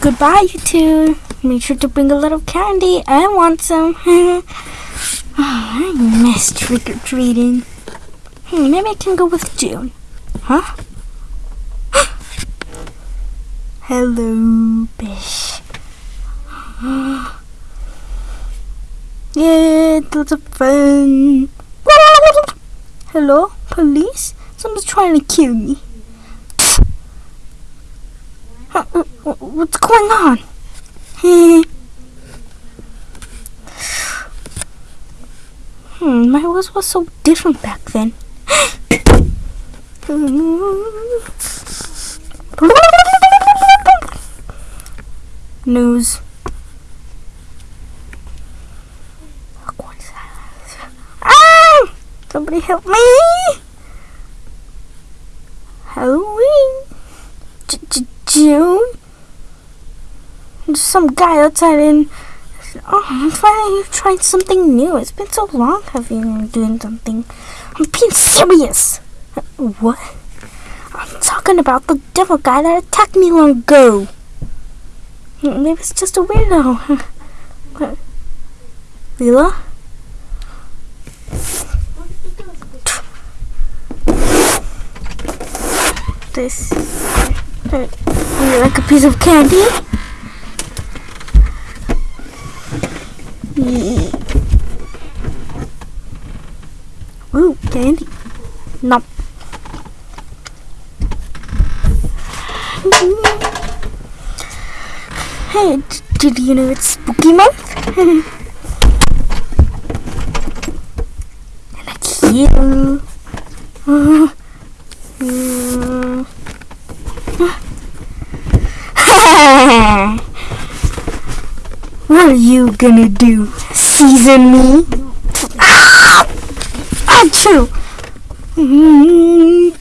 Goodbye, you two. Make sure to bring a little candy. I want some. oh, I miss trick or treating. Hmm, maybe I can go with June. Huh? Hello, Bish. yeah, was a fun. Hello, police? Someone's trying to kill me. Uh, uh, What's going on? hmm, my voice was so different back then. News. Ah! Somebody help me! Halloween. J- J- June. Some guy outside and oh, I'm finally you've tried something new. It's been so long have you been doing something. I'm being serious. Uh, What? I'm talking about the devil guy that attacked me long ago. Maybe it's just a weirdo. What? Lila? This. Uh, would you like a piece of candy? Ooh, candy. Nope. Hey, did you know it's spooky month? and it's you. Uh, mm. are you gonna do? Season me? Ah! Achoo! Mm.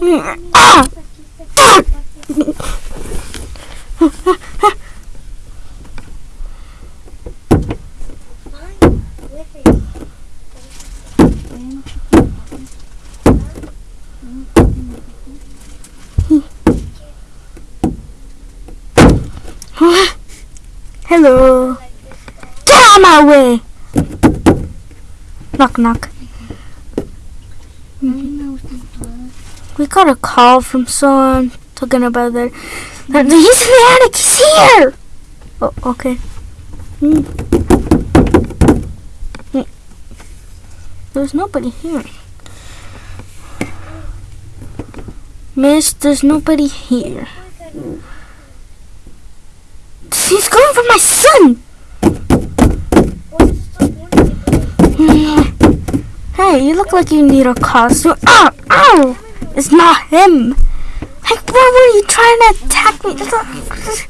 Ah! Ah! Hello. Get out of my way. Knock knock. We got a call from someone talking about that. that He's in the attic. He's here. Oh, okay. Hmm. There's nobody here. Miss, there's nobody here. He's going for my son. Hey, you look like you need a costume. Ow! Ow! It's not him. Like, why were you trying to attack me?